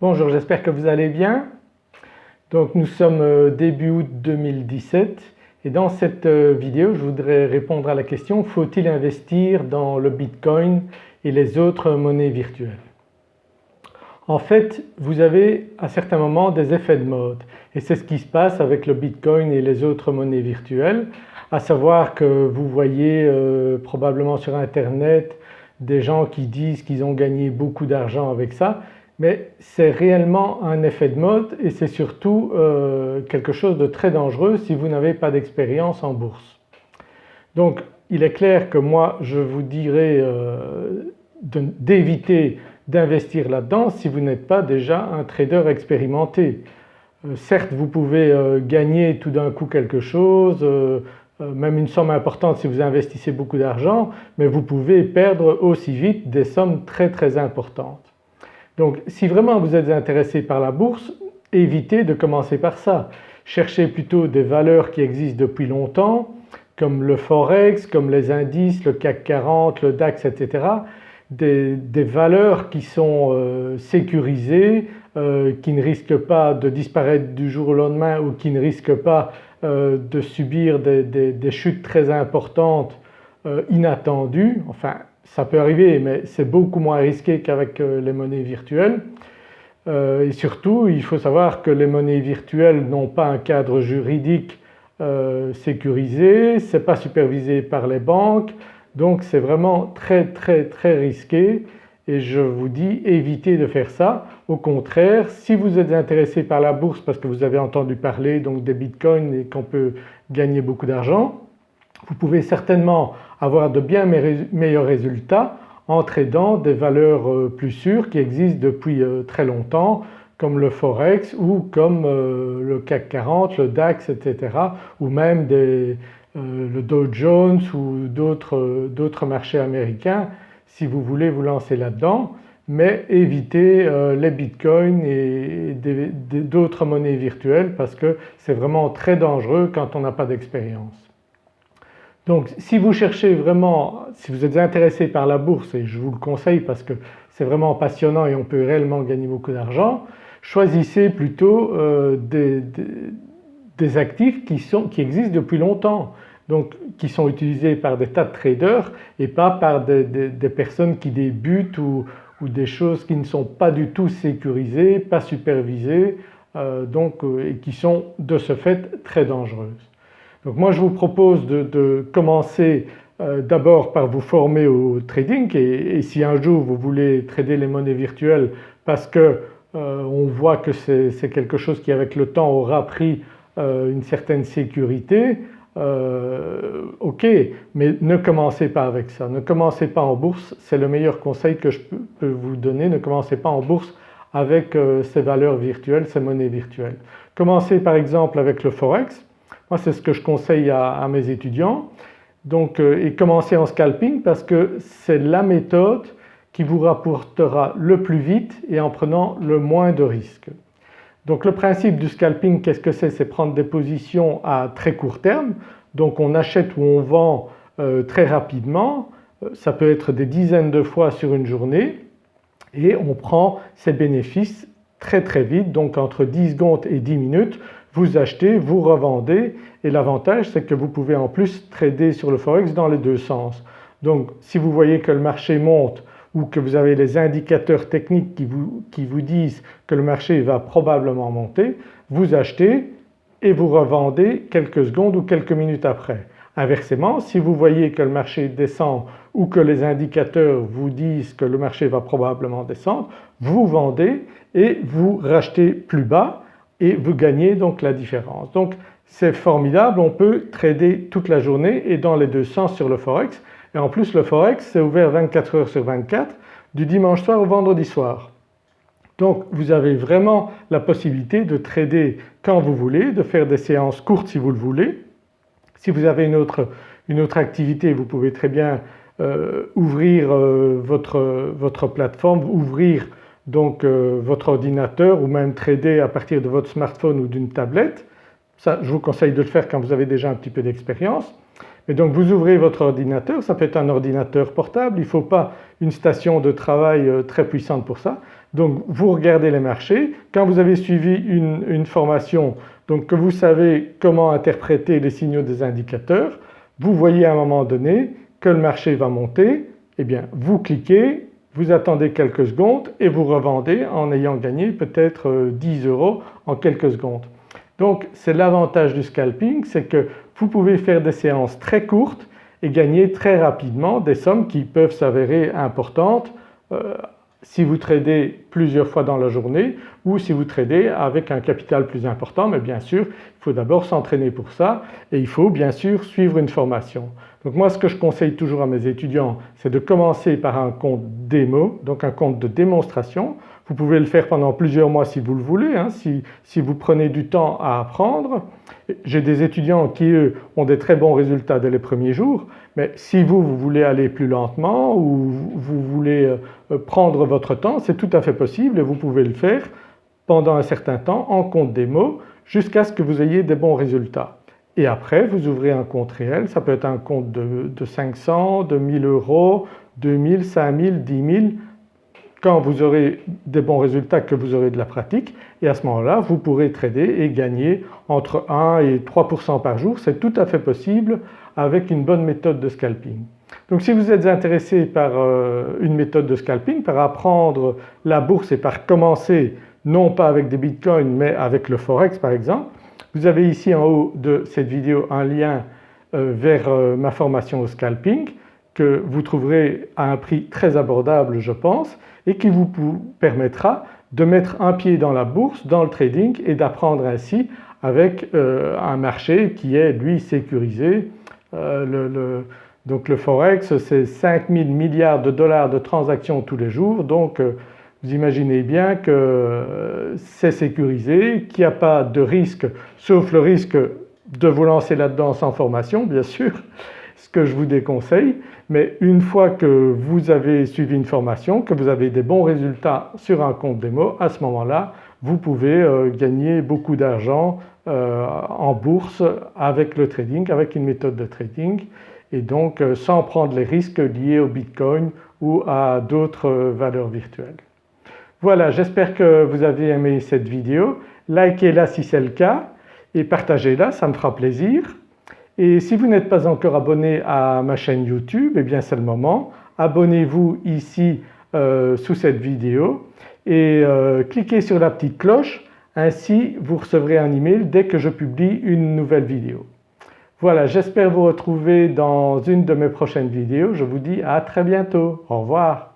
Bonjour, j'espère que vous allez bien. Donc nous sommes euh, début août 2017 et dans cette euh, vidéo je voudrais répondre à la question faut-il investir dans le Bitcoin et les autres monnaies virtuelles? En fait vous avez à certains moments des effets de mode et c'est ce qui se passe avec le Bitcoin et les autres monnaies virtuelles à savoir que vous voyez euh, probablement sur internet des gens qui disent qu'ils ont gagné beaucoup d'argent avec ça mais c'est réellement un effet de mode et c'est surtout euh, quelque chose de très dangereux si vous n'avez pas d'expérience en bourse. Donc il est clair que moi je vous dirais euh, d'éviter d'investir là-dedans si vous n'êtes pas déjà un trader expérimenté. Euh, certes vous pouvez gagner tout d'un coup quelque chose, même une somme importante si vous investissez beaucoup d'argent mais vous pouvez perdre aussi vite des sommes très très importantes. Donc si vraiment vous êtes intéressé par la bourse, évitez de commencer par ça. Cherchez plutôt des valeurs qui existent depuis longtemps comme le Forex, comme les indices, le CAC 40, le DAX etc. Des, valeurs qui sont euh, sécurisées, euh, qui ne risquent pas de disparaître du jour au lendemain ou qui ne risquent pas euh, de subir des, des, chutes très importantes inattendues, enfin ça peut arriver mais c'est beaucoup moins risqué qu'avec euh, les monnaies virtuelles. Euh, et surtout il faut savoir que les monnaies virtuelles n'ont pas un cadre juridique euh, sécurisé, ce n'est pas supervisé par les banques. Donc c'est vraiment très très très risqué. Et je vous dis évitez de faire ça. Au contraire si vous êtes intéressé par la bourse parce que vous avez entendu parler donc des bitcoins et qu'on peut gagner beaucoup d'argent, vous pouvez certainement avoir de bien meilleurs résultats en tradant des valeurs euh, plus sûres qui existent depuis euh, très longtemps comme le Forex ou comme euh, le CAC 40, le DAX etc. ou même le Dow Jones ou d'autres marchés américains si vous voulez vous lancer là-dedans mais évitez les bitcoins et d'autres monnaies virtuelles parce que c'est vraiment très dangereux quand on n'a pas d'expérience. Donc si vous cherchez vraiment, si vous êtes intéressé par la bourse et je vous le conseille parce que c'est vraiment passionnant et on peut réellement gagner beaucoup d'argent, choisissez plutôt euh, des, actifs qui, existent depuis longtemps donc qui sont utilisés par des tas de traders et pas par des, personnes qui débutent ou, des choses qui ne sont pas du tout sécurisées, pas supervisées euh, donc, euh, et qui sont de ce fait très dangereuses. Donc moi je vous propose de, commencer euh, d'abord par vous former au trading. Et, si un jour vous voulez trader les monnaies virtuelles parce que euh, on voit que c'est quelque chose qui avec le temps aura pris euh, une certaine sécurité, ok mais ne commencez pas avec ça, ne commencez pas en bourse, c'est le meilleur conseil que je peux vous donner, ne commencez pas en bourse avec ces valeurs virtuelles, ces monnaies virtuelles. Commencez par exemple avec le Forex, moi c'est ce que je conseille à, mes étudiants. Donc euh, et commencer en scalping parce que c'est la méthode qui vous rapportera le plus vite et en prenant le moins de risques. Donc le principe du scalping qu'est-ce que c'est? C'est prendre des positions à très court terme donc on achète ou on vend euh, très rapidement, euh, ça peut être des dizaines de fois sur une journée et on prend ses bénéfices très très vite donc entre 10 secondes et 10 minutes vous achetez, vous revendez et l'avantage c'est que vous pouvez en plus trader sur le Forex dans les deux sens. Donc si vous voyez que le marché monte ou que vous avez les indicateurs techniques qui vous, qui vous disent que le marché va probablement monter, vous achetez et vous revendez quelques secondes ou quelques minutes après. Inversement si vous voyez que le marché descend ou que les indicateurs vous disent que le marché va probablement descendre, vous vendez et vous rachetez plus bas et vous gagnez donc la différence. Donc c'est formidable, on peut trader toute la journée et dans les deux sens sur le Forex et en plus le Forex c'est ouvert 24 heures sur 24 du dimanche soir au vendredi soir. Donc vous avez vraiment la possibilité de trader quand vous voulez, de faire des séances courtes si vous le voulez. Si vous avez une autre, activité vous pouvez très bien euh, ouvrir euh, votre, votre plateforme, ouvrir donc euh, votre ordinateur ou même trader à partir de votre smartphone ou d'une tablette. Ça je vous conseille de le faire quand vous avez déjà un petit peu d'expérience. Et donc vous ouvrez votre ordinateur, ça peut être un ordinateur portable, il ne faut pas une station de travail euh, très puissante pour ça. Donc vous regardez les marchés, quand vous avez suivi une, formation donc que vous savez comment interpréter les signaux des indicateurs, vous voyez à un moment donné que le marché va monter, eh bien vous cliquez, vous attendez quelques secondes et vous revendez en ayant gagné peut-être 10 euh, euros en quelques secondes. Donc c'est l'avantage du scalping, c'est que vous pouvez faire des séances très courtes et gagner très rapidement des sommes qui peuvent s'avérer importantes euh, si vous tradez plusieurs fois dans la journée ou si vous tradez avec un capital plus important mais bien sûr il faut d'abord s'entraîner pour ça et il faut bien sûr suivre une formation. Donc moi ce que je conseille toujours à mes étudiants c'est de commencer par un compte démo donc un compte de démonstration. Vous pouvez le faire pendant plusieurs mois si vous le voulez, hein, si, si vous prenez du temps à apprendre. J'ai des étudiants qui eux ont des très bons résultats dès les premiers jours mais si vous, vous voulez aller plus lentement ou vous voulez euh, prendre votre temps c'est tout à fait possible et vous pouvez le faire pendant un certain temps en compte démo jusqu'à ce que vous ayez des bons résultats. Et après vous ouvrez un compte réel, ça peut être un compte de, de 500, de 1000 euros, 2000, 5000, 10 000 quand vous aurez des bons résultats, que vous aurez de la pratique et à ce moment-là vous pourrez trader et gagner entre 1 et 3% par jour. C'est tout à fait possible avec une bonne méthode de scalping. Donc si vous êtes intéressé par euh, une méthode de scalping, par apprendre la bourse et par commencer non pas avec des bitcoins mais avec le forex par exemple, vous avez ici en haut de cette vidéo un lien euh, vers euh, ma formation au scalping que vous trouverez à un prix très abordable je pense et qui vous permettra de mettre un pied dans la bourse, dans le trading et d'apprendre ainsi avec un marché qui est lui sécurisé. Euh, donc le Forex c'est 5000 milliards de dollars de transactions tous les jours. Donc euh, vous imaginez bien que c'est sécurisé, qu'il n'y a pas de risque sauf le risque de vous lancer là-dedans sans formation bien sûr ce que je vous déconseille. Mais une fois que vous avez suivi une formation, que vous avez des bons résultats sur un compte démo, à ce moment-là vous pouvez euh, gagner beaucoup d'argent euh, en bourse avec le trading, avec une méthode de trading et donc euh, sans prendre les risques liés au Bitcoin ou à d'autres valeurs virtuelles. Voilà j'espère que vous avez aimé cette vidéo, likez-la si c'est le cas et partagez-la ça me fera plaisir. Et si vous n'êtes pas encore abonné à ma chaîne YouTube, eh bien c'est le moment. Abonnez-vous ici sous cette vidéo et euh, cliquez sur la petite cloche ainsi vous recevrez un email dès que je publie une nouvelle vidéo. Voilà j'espère vous retrouver dans une de mes prochaines vidéos. Je vous dis à très bientôt. Au revoir.